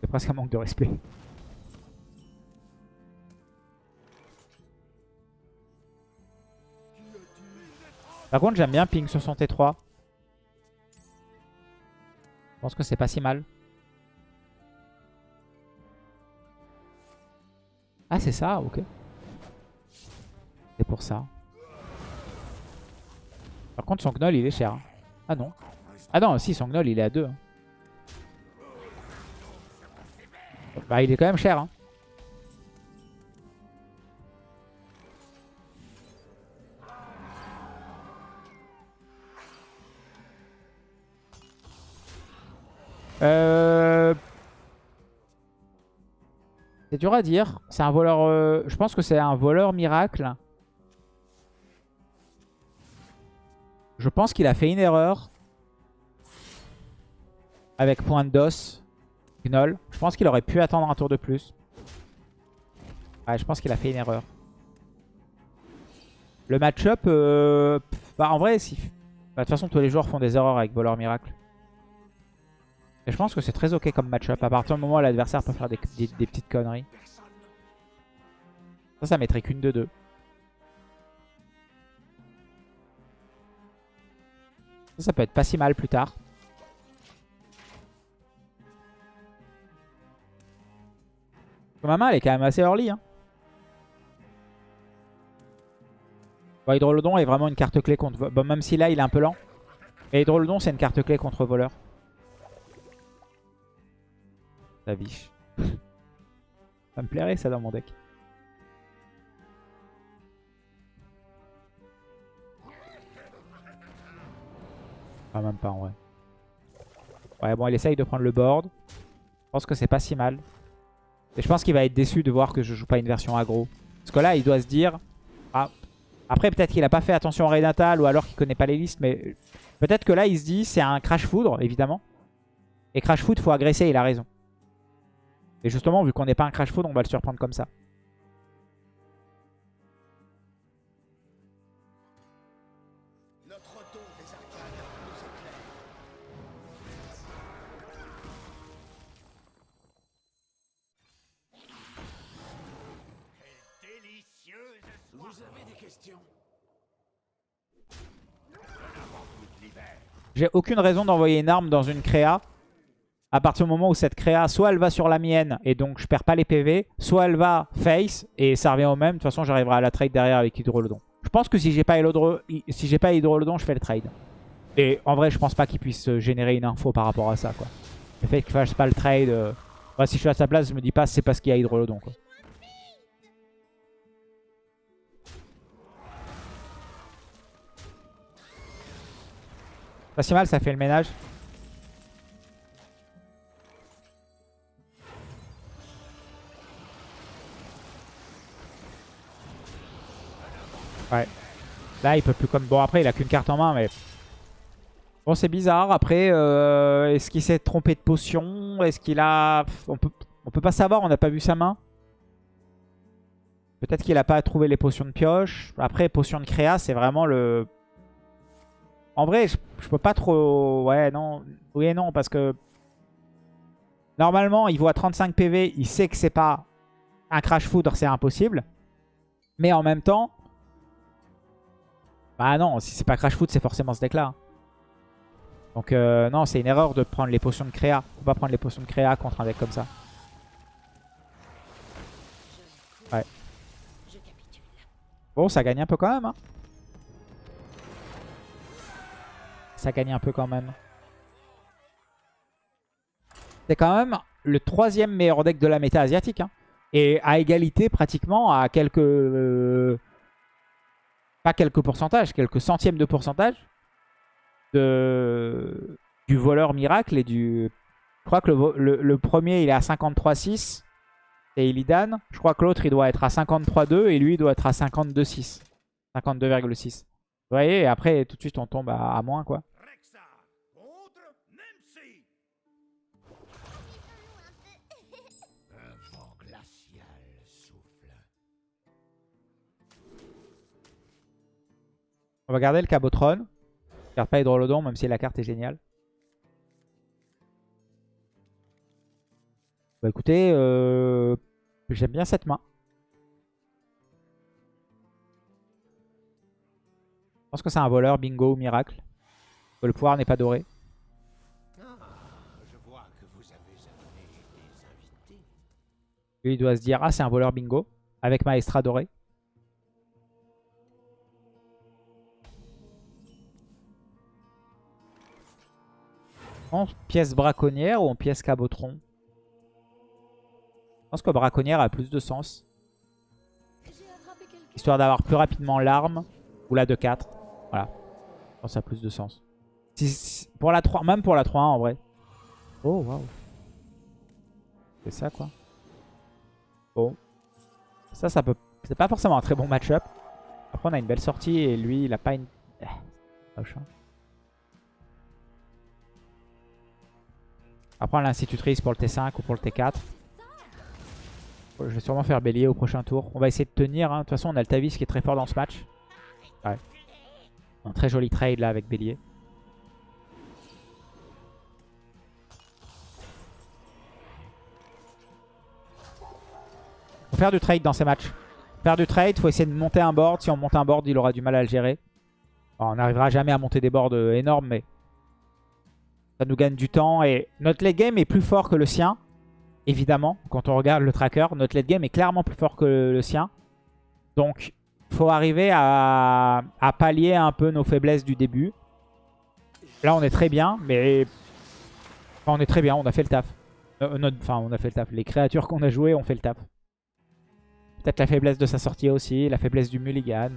C'est presque un manque de respect. Par contre, j'aime bien ping 63. Je pense que c'est pas si mal. Ah, c'est ça, ok. C'est pour ça. Par contre, son gnoll, il est cher. Hein. Ah non. Ah non, si, son gnoll, il est à 2. Hein. Bah, il est quand même cher. Hein. Euh... C'est dur à dire. C'est un voleur... Euh, je pense que c'est un voleur miracle. Je pense qu'il a fait une erreur. Avec point d'os. Gnoll. Je pense qu'il aurait pu attendre un tour de plus. Ouais, je pense qu'il a fait une erreur. Le match-up... Euh, bah, en vrai, si... Bah, de toute façon, tous les joueurs font des erreurs avec voleur miracle. Et je pense que c'est très ok comme match-up. À partir du moment où l'adversaire peut faire des, petites conneries. Ça, ça mettrait qu'une de deux. Ça, ça peut être pas si mal plus tard. Ma main, elle est quand même assez early. Hein. Bon, Hydrolodon est vraiment une carte clé contre... Bon, même si là, il est un peu lent. Mais Hydrolodon, c'est une carte clé contre voleur. La biche. ça me plairait ça dans mon deck. Ah même pas en vrai. Ouais bon il essaye de prendre le board. Je pense que c'est pas si mal. Et je pense qu'il va être déçu de voir que je joue pas une version aggro. Parce que là il doit se dire... Ah. Après peut-être qu'il a pas fait attention au raid natal ou alors qu'il connaît pas les listes. Mais peut-être que là il se dit c'est un crash foudre évidemment. Et crash foudre faut agresser il a raison. Et justement, vu qu'on n'est pas un crash food, on va le surprendre comme ça. J'ai aucune raison d'envoyer une arme dans une créa à partir du moment où cette créa, soit elle va sur la mienne et donc je perds pas les PV, soit elle va face et ça revient au même. De toute façon, j'arriverai à la trade derrière avec Hydrolodon. Je pense que si j'ai pas, si pas Hydrolodon, je fais le trade. Et en vrai, je pense pas qu'il puisse générer une info par rapport à ça. Quoi. Le fait qu'il fasse pas le trade... Euh, si je suis à sa place, je me dis pas c'est parce qu'il y a Hydrolodon. Pas si mal, ça fait le ménage. Là, il peut plus comme... Bon, après, il a qu'une carte en main, mais... Bon, c'est bizarre. Après, euh, est-ce qu'il s'est trompé de potion? Est-ce qu'il a... On peut... On peut pas savoir, on n'a pas vu sa main. Peut-être qu'il a pas trouvé les potions de pioche. Après, potion de créa, c'est vraiment le... En vrai, je, je peux pas trop... Ouais, non. Oui et non, parce que... Normalement, il voit 35 PV, il sait que c'est pas un crash foudre, c'est impossible. Mais en même temps... Bah non, si c'est pas crash foudre, c'est forcément ce deck-là. hein. Donc euh, non, c'est une erreur de prendre les potions de créa. Faut pas prendre les potions de créa contre un deck comme ça. Ouais. Bon, ça gagne un peu quand même. Hein. Ça gagne un peu quand même. C'est quand même le troisième meilleur deck de la méta asiatique. Hein. Et à égalité pratiquement à quelques... euh, pas quelques pourcentages, quelques centièmes de pourcentage de, du voleur miracle et du... Je crois que le, le- premier il est à 53,6 et Illidan. Je crois que l'autre il doit être à 53,2 et lui il doit être à 52,6. 52,6. Vous voyez, et après tout de suite on tombe à moins quoi. Va garder le Cabotron. Je garde pas Hydrolodon même si la carte est géniale. Bah écoutez, euh, j'aime bien cette main. Je pense que c'est un voleur, bingo ou miracle. Le pouvoir n'est pas doré. Lui il doit se dire, ah c'est un voleur bingo. Avec Maestra doré. Pièce braconnière ou en pièce cabotron? Je pense que braconnière a plus de sens. Histoire d'avoir plus rapidement l'arme. Ou la 2-4. Voilà. Je ça a plus de sens. Pour la 3, même pour la 3-1 en vrai. Oh waouh. C'est ça quoi. Bon. Ça, ça peut... C'est pas forcément un très bon match-up. Après, on a une belle sortie et lui, il a pas une... Eh, moche, hein. Après, on a l'institutrice pour le T5 ou pour le T4. Je vais sûrement faire bélier au prochain tour. On va essayer de tenir. hein. De toute façon, on a le Tavis qui est très fort dans ce match. Ouais. Un très joli trade là avec bélier. Faut faire du trade dans ces matchs. Faire du trade, faut essayer de monter un board. Si on monte un board, il aura du mal à le gérer. On n'arrivera jamais à monter des boards euh, énormes, mais ça nous gagne du temps. Et notre late game est plus fort que le sien, évidemment. Quand on regarde le tracker, notre late game est clairement plus fort que le, sien. Donc, faut arriver à, pallier un peu nos faiblesses du début. Là, on est très bien, mais... Enfin, on est très bien, on a fait le taf. Enfin, on a fait le taf. Les créatures qu'on a jouées ont fait le taf. Peut-être la faiblesse de sa sortie aussi, la faiblesse du mulligan.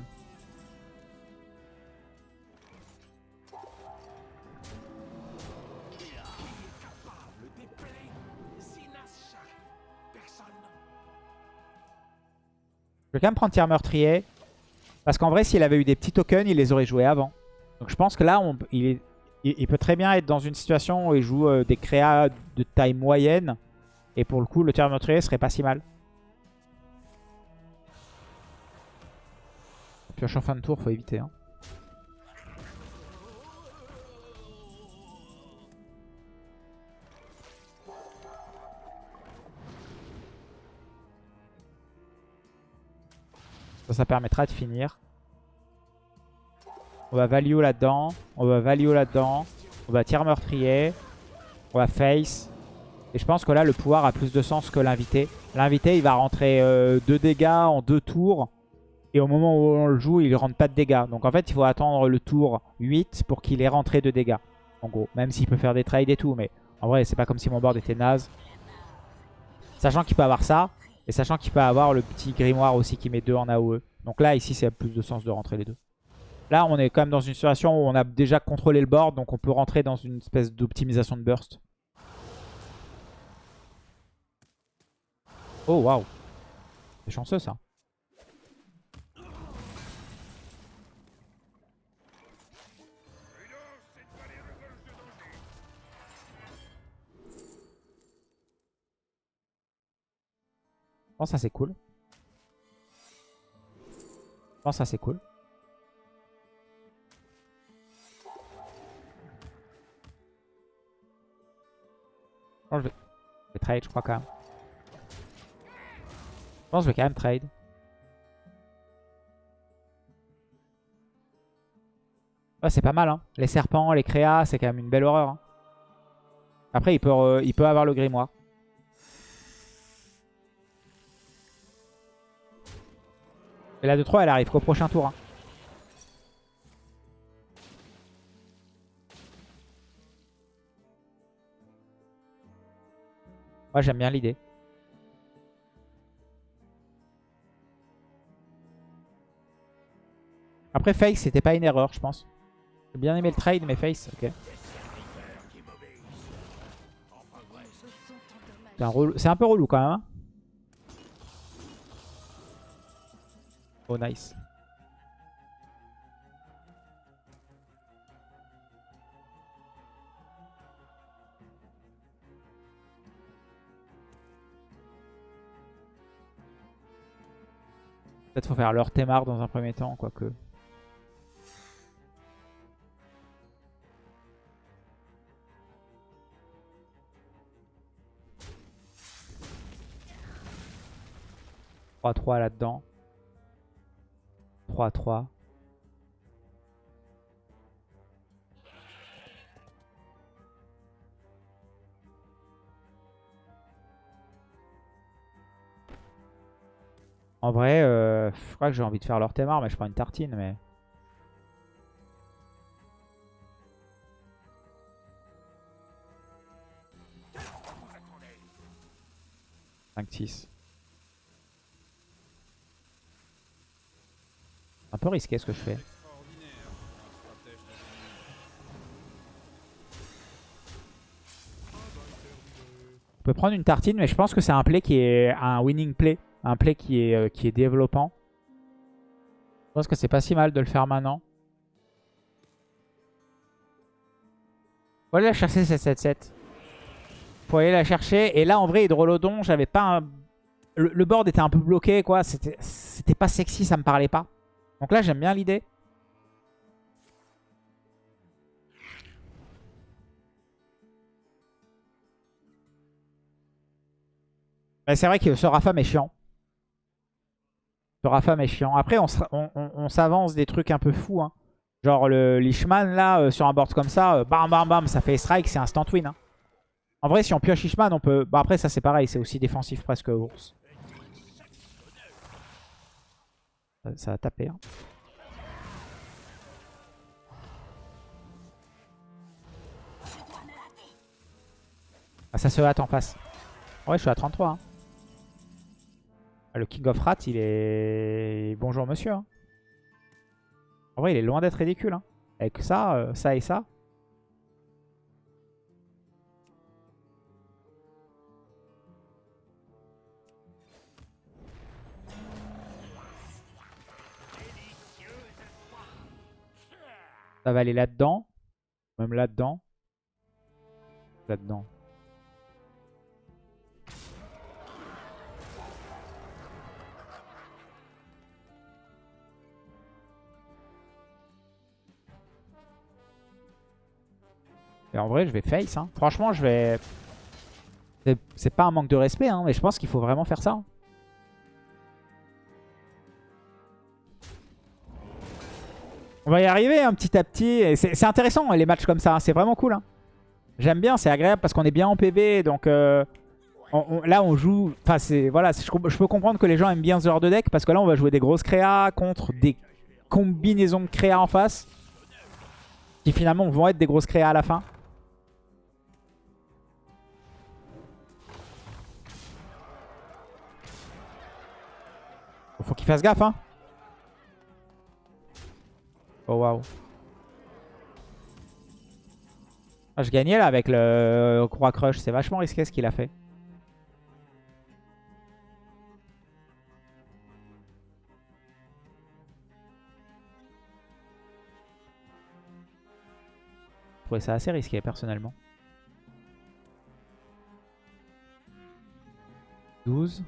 Vais quand même prendre tir meurtrier. Parce qu'en vrai, s'il avait eu des petits tokens, il les aurait joués avant. Donc je pense que là, on- il, est- il- peut très bien être dans une situation où il joue euh, des créas de taille moyenne. Et pour le coup, le tir meurtrier serait pas si mal. Pioche en fin de tour, faut éviter. hein. Ça, permettra de finir. On va value là-dedans. On va value là-dedans. On va tir meurtrier. On va face. Et je pense que là, le pouvoir a plus de sens que l'invité. L'invité, il va rentrer 2 dégâts en 2 tours. Et au moment où on le joue, il ne rentre pas de dégâts. Donc en fait, il faut attendre le tour 8 pour qu'il ait rentré de dégâts. En gros, même s'il peut faire des trades et tout. Mais en vrai, c'est pas comme si mon board était naze. Sachant qu'il peut avoir ça. Et sachant qu'il peut avoir le petit grimoire aussi qui met 2 en AOE. Donc là, ici, c'est plus de sens de rentrer les deux. Là, on est quand même dans une situation où on a déjà contrôlé le board. Donc on peut rentrer dans une espèce d'optimisation de burst. Oh, waouh. C'est chanceux, ça. Je pense que ça c'est cool. Je pense que ça c'est cool. Je vais... je vais trade, je crois quand même. Je pense que je vais quand même trade. Ouais, c'est pas mal, hein. Les serpents, les créas, c'est quand même une belle horreur. hein. Après, il peut, euh, il peut avoir le grimoire. Et la 2-3, elle arrive qu'au prochain tour. hein. Moi, j'aime bien l'idée. Après, Face, c'était pas une erreur, je pense. J'ai bien aimé le trade, mais Face, ok. C'est un, un peu relou quand même. hein. Oh, nice. Peut-être faut faire leur Thémar dans un premier temps, quoique. « 3-3 là-dedans. 3-3. En vrai, euh, je crois que j'ai envie de faire leur Thémar, mais je prends une tartine. mais 5-6. Un peu ce que je fais. On peut prendre une tartine, mais je pense que c'est un play qui est un winning play. Un play qui est, euh, qui est développant. Je pense que c'est pas si mal de le faire maintenant. Faut aller la chercher cette 7-7. Faut aller la chercher. Et là, en vrai, Hydrolodon, j'avais pas un... Le, le board était un peu bloqué, quoi. C'était pas sexy, ça me parlait pas. Donc là, j'aime bien l'idée. C'est vrai que ce Rafam est chiant. Ce Rafam est chiant. Après, on, s'avance des trucs un peu fous. hein. Genre le Lishman, là, euh, sur un board comme ça, euh, bam bam bam, ça fait strike, c'est instant win. hein. En vrai, si on pioche Lishman, on peut... Bah après, ça c'est pareil, c'est aussi défensif presque ours. Ça, a tapé. hein. Ah, ça se hâte en face. Ouais, je suis à 33. hein. Ah, Le King of Rat, il est... Bonjour monsieur. hein. En vrai, il est loin d'être ridicule. Avec ça, euh, ça et ça. Ça va aller là-dedans. Même là-dedans. Là-dedans. Et en vrai, je vais face. hein. Franchement, je vais... C'est- pas un manque de respect, hein, mais je pense qu'il faut vraiment faire ça. On va y arriver un petit à petit. Et C'est intéressant les matchs comme ça, hein, c'est vraiment cool. hein. J'aime bien, c'est agréable parce qu'on est bien en PV. Donc euh, là, on joue... Enfin, voilà, je peux comprendre que les gens aiment bien ce genre de deck parce que là, on va jouer des grosses créas contre des combinaisons de créas en face qui finalement vont être des grosses créas à la fin. Faut qu'il fasse gaffe, hein. Oh waouh. Je gagnais là avec le Croix Crush. C'est vachement risqué ce qu'il a fait. Je trouvais ça assez risqué personnellement. 12.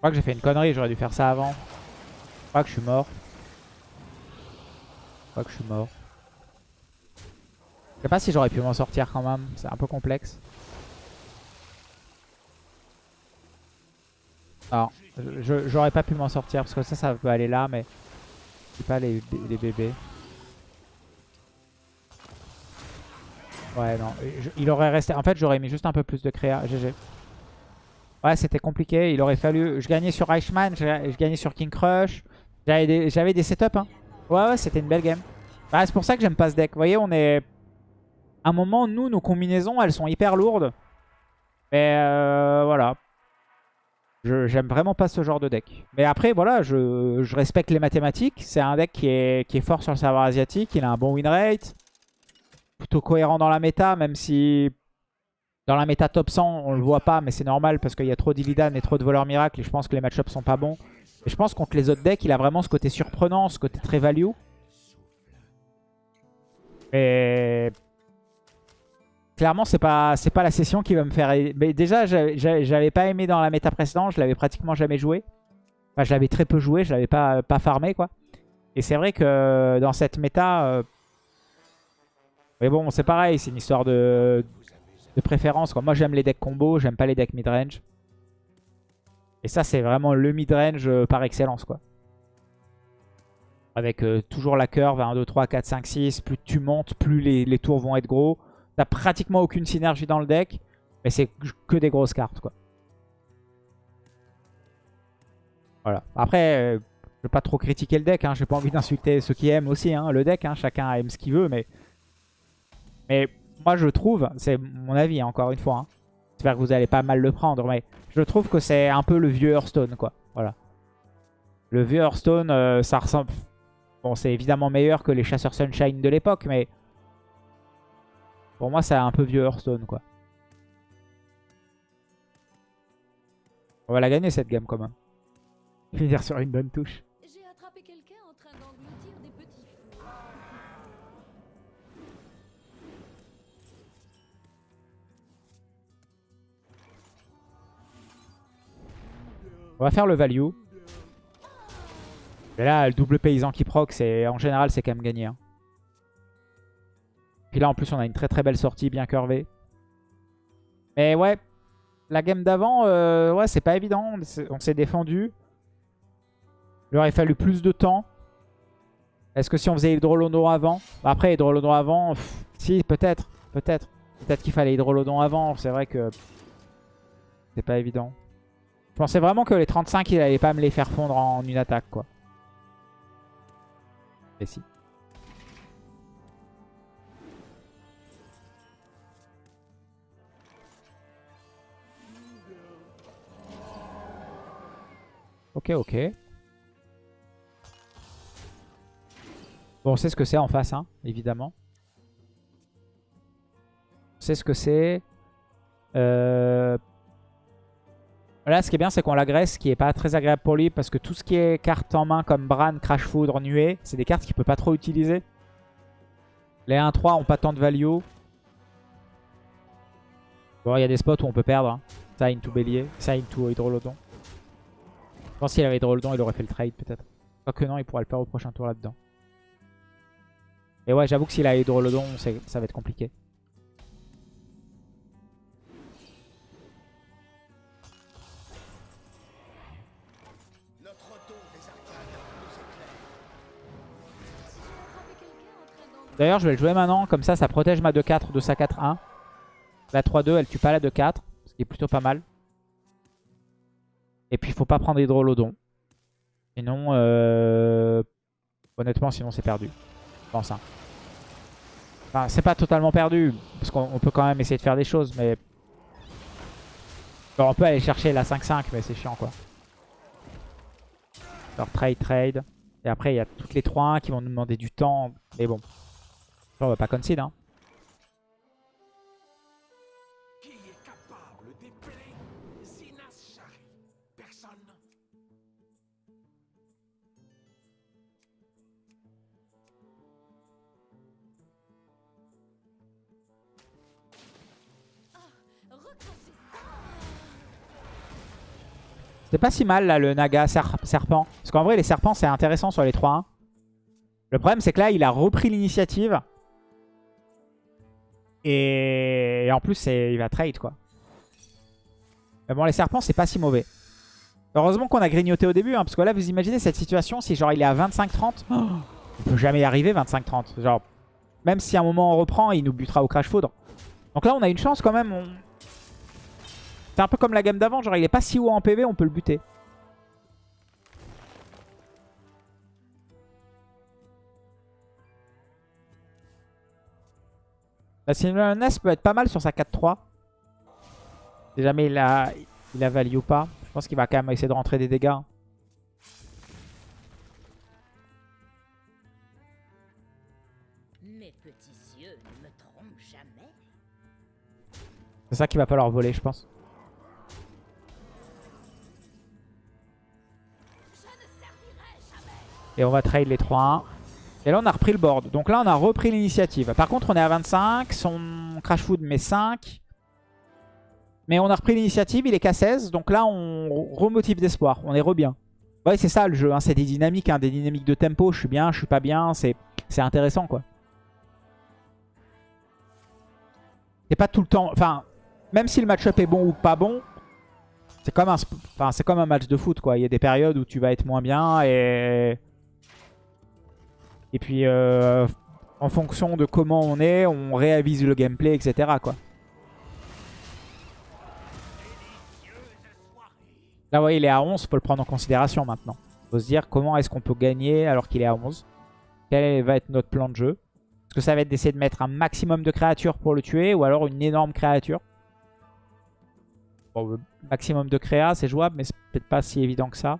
Crois que j'ai fait une connerie, j'aurais dû faire ça avant. Je crois que je suis mort. Je crois que je suis mort. Je sais pas si j'aurais pu m'en sortir quand même, c'est un peu complexe. Alors, j'aurais pas pu m'en sortir parce que ça, ça peut aller là, mais c'est pas les, les bébés. Ouais, non, il aurait resté. En fait, j'aurais mis juste un peu plus de créa. GG. Ouais, c'était compliqué. Il aurait fallu. Je gagnais sur Reichmann, je, je gagnais sur King Crush. J'avais des, des setups. Hein. Ouais, ouais, c'était une belle game. Bah, c'est pour ça que j'aime pas ce deck. Vous voyez, on est. À un moment, nous, nos combinaisons, elles sont hyper lourdes. Mais euh, voilà. J'aime vraiment pas ce genre de deck. Mais après, voilà, je, je respecte les mathématiques. C'est un deck qui est, qui est fort sur le serveur asiatique. Il a un bon win rate. Plutôt cohérent dans la méta, même si dans la méta top 100, on le voit pas, mais c'est normal parce qu'il y a trop d'Illidan et trop de voleurs miracles. Et je pense que les match-ups sont pas bons. Et je pense contre les autres decks, il a vraiment ce côté surprenant, ce côté très value. Mais clairement, c'est pas pas la session qui va me faire. Mais déjà, j'avais pas aimé dans la méta précédente. Je l'avais pratiquement jamais joué. Enfin, je l'avais très peu joué. Je l'avais pas pas farmé quoi. Et c'est vrai que dans cette méta, euh, mais bon, c'est pareil. C'est une histoire de préférence. Quoi. Moi, j'aime les decks combo. J'aime pas les decks mid-range. Et ça, c'est vraiment le mid-range euh, par excellence quoi. Avec euh, toujours la curve à 1, 2, 3, 4, 5, 6. Plus tu montes, plus les, les tours vont être gros. T'as pratiquement aucune synergie dans le deck. Mais c'est que des grosses cartes, quoi. Voilà. Après, euh, je vais pas trop critiquer le deck. Hein. J'ai pas envie d'insulter ceux qui aiment aussi hein, le deck. Hein. Chacun aime ce qu'il veut. Mais... mais moi, je trouve, c'est mon avis, hein, encore une fois. Hein. J'espère que vous allez pas mal le prendre. Mais je trouve que c'est un peu le vieux Hearthstone, quoi. Voilà. Le vieux Hearthstone, euh, ça ressemble... Bon, c'est évidemment meilleur que les chasseurs Sunshine de l'époque, mais... Pour moi, c'est un peu vieux Hearthstone, quoi. On va la gagner, cette game, quand même. Finir sur une bonne touche. On va faire le value. Et là, le double paysan qui proc, en général, c'est quand même gagné. hein. Puis là, en plus, on a une très très belle sortie, bien curvée. Mais ouais, la game d'avant, euh, ouais, c'est pas évident. On s'est- défendu. Il aurait fallu plus de temps. Est-ce que si on faisait Hydrolodon avant? Après, Hydrolodon avant, si, peut-être. Peut-être. Peut-être qu'il fallait Hydrolodon avant. C'est vrai que c'est pas évident. Je pensais vraiment que les 35, il allait pas me les faire fondre en une attaque, quoi. Et si. Ok, ok. Bon, on sait ce que c'est en face, hein, évidemment. On sait ce que c'est. Euh... Là, ce qui est bien, c'est qu'on l'agresse, ce qui est pas très agréable pour lui, parce que tout ce qui est carte en main comme Bran, Crash Foudre, Nuée, c'est des cartes qu'il peut pas trop utiliser. Les 1-3 ont pas tant de value. Bon, il y a des spots où on peut perdre. hein. Into Bélier, ça, into Hydrolodon. Je pense qu'il avait Hydrolodon, il aurait fait le trade peut-être. Quoique non, il pourra le faire au prochain tour là-dedans. Et ouais, j'avoue que s'il a Hydrolodon, ça va être compliqué. D'ailleurs, je vais le jouer maintenant. Comme ça, ça protège ma 2-4 de sa 4-1. La 3-2, elle tue pas la 2-4. Ce qui est plutôt pas mal. Et puis, il faut pas prendre Hydrolodon. Sinon, euh... honnêtement, sinon c'est perdu. Je pense. hein. Enfin, c'est pas totalement perdu. Parce qu'on on peut quand même essayer de faire des choses. Mais Bon, on peut aller chercher la 5-5. Mais c'est chiant, quoi. Alors, trade, trade. Et après, il y a toutes les 3-1 qui vont nous demander du temps. Mais bon. On va pas concede. Hein. C'est pas si mal là le Naga serpent. Parce qu'en vrai les serpents c'est intéressant sur les 3-1. Hein. Le problème c'est que là il a repris l'initiative. Et... en plus il va trade quoi. Mais bon les serpents c'est pas si mauvais. Heureusement qu'on a grignoté au début. hein, parce que là vous imaginez cette situation si genre il est à 25-30. Oh, on peut jamais y arriver 25-30. Genre même si à un moment on reprend il nous butera au crash foudre. Donc là on a une chance quand même. C'est un peu comme la gamme d'avant. Genre il est pas si haut en PV on peut le buter. La Sylvanas peut être pas mal sur sa 4-3. Si jamais il a, il a value ou pas. Je pense qu'il va quand même essayer de rentrer des dégâts. Mes petits yeux ne me trompent jamais. C'est ça qu'il va falloir voler, je pense. Et on va trade les 3-1. Et là, on a repris le board. Donc là, on a repris l'initiative. Par contre, on est à 25. Son crash food met 5. Mais on a repris l'initiative. Il est qu'à 16. Donc là, on remotive d'espoir. On est re bien. Ouais, c'est ça le jeu. hein. C'est des dynamiques. hein, Des dynamiques de tempo. Je suis bien, je suis pas bien. C'est intéressant, quoi. C'est pas tout le temps... Enfin, même si le match-up est bon ou pas bon, c'est comme, un enfin, comme un match de foot, quoi. Il y a des périodes où tu vas être moins bien et... Et puis, euh, en fonction de comment on est, on réavise le gameplay, etc., quoi. Là, vous voyez, il est à 11, faut le prendre en considération maintenant. faut se dire comment est-ce qu'on peut gagner alors qu'il est à 11. Quel va être notre plan de jeu Est-ce que ça va être d'essayer de mettre un maximum de créatures pour le tuer ou alors une énorme créature Bon, le maximum de créa, c'est jouable, mais c'est peut-être pas si évident que ça.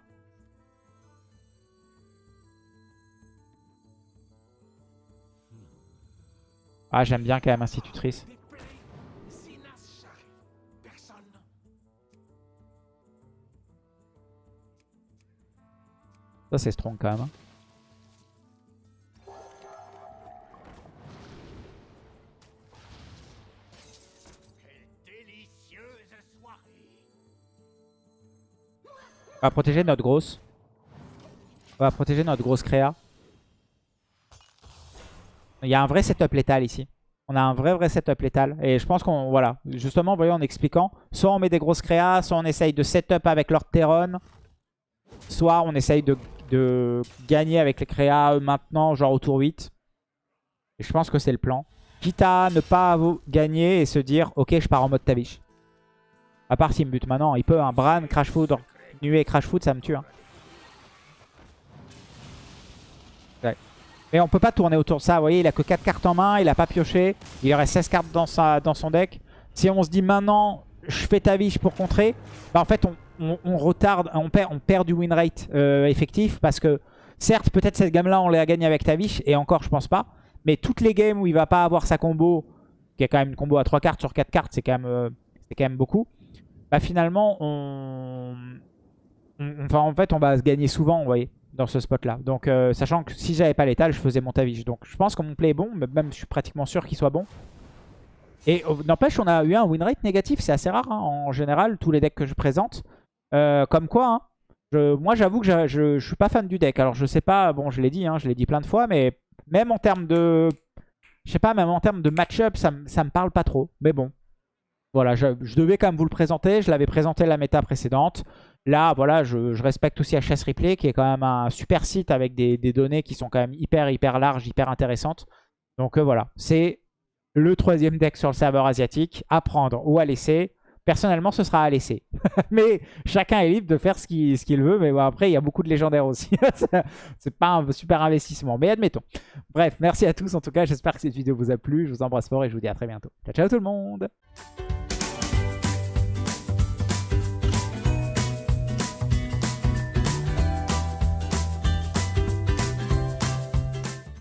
Ah, j'aime bien quand même Institutrice. Ça, c'est strong quand même. hein. On va protéger notre grosse. On va protéger notre grosse créa. Il y a un vrai setup létal ici. On a un vrai vrai setup létal. Et je pense qu'on... Voilà. Justement, voyez, en expliquant. Soit on met des grosses créas, soit on essaye de setup avec Lord Terron. Soit on essaye de, gagner avec les créas euh, maintenant, genre au tour 8. Et je pense que c'est le plan. Quitte à ne pas gagner et se dire, ok, je pars en mode Tavish. À part s'il me bute maintenant. Il peut, un Bran, Crash Foudre, Nuée, Crash Food, ça me tue. hein. Mais on peut pas tourner autour de ça. Vous voyez, il a que 4 cartes en main. Il a pas pioché. Il aurait 16 cartes dans, sa, dans son deck. Si on se dit maintenant, je fais Tavish pour contrer, bah en fait, on, on- on retarde, on perd, on perd du win rate euh, effectif. Parce que, certes, peut-être cette gamme-là, on l'a gagné avec Tavish. Et encore, je pense pas. Mais toutes les games où il va pas avoir sa combo, qui est quand même une combo à 3 cartes sur 4 cartes, c'est quand, même, euh, quand même beaucoup. Bah finalement, on... on- Enfin, en fait, on va se gagner souvent, vous voyez, dans ce spot-là. Donc, euh, sachant que si j'avais pas l'étal, je faisais mon Tavish. Donc, je pense que mon play est bon, même je suis pratiquement sûr qu'il soit bon. Et euh, n'empêche, on a eu un win rate négatif, c'est assez rare hein, en général, tous les decks que je présente. Euh, comme quoi, hein, moi j'avoue que je, je, suis pas fan du deck. Alors je sais pas, bon je l'ai dit, hein, je l'ai dit plein de fois, mais même en termes de... Je sais pas, même en termes de match-up, ça, ça me parle pas trop. Mais bon, voilà, je devais quand même vous le présenter. Je l'avais présenté la méta précédente. Là, voilà, je, respecte aussi HS Replay, qui est quand même un super site avec des, données qui sont quand même hyper, hyper larges, hyper intéressantes. Donc euh, voilà, c'est le troisième deck sur le serveur asiatique, à prendre ou à laisser. Personnellement, ce sera à laisser. mais chacun est libre de faire ce qu'il veut. Mais après, il y a beaucoup de légendaires aussi. C'est pas un super investissement, mais admettons. Bref, merci à tous en tout cas. J'espère que cette vidéo vous a plu. Je vous embrasse fort et je vous dis à très bientôt. Ciao, ciao tout le monde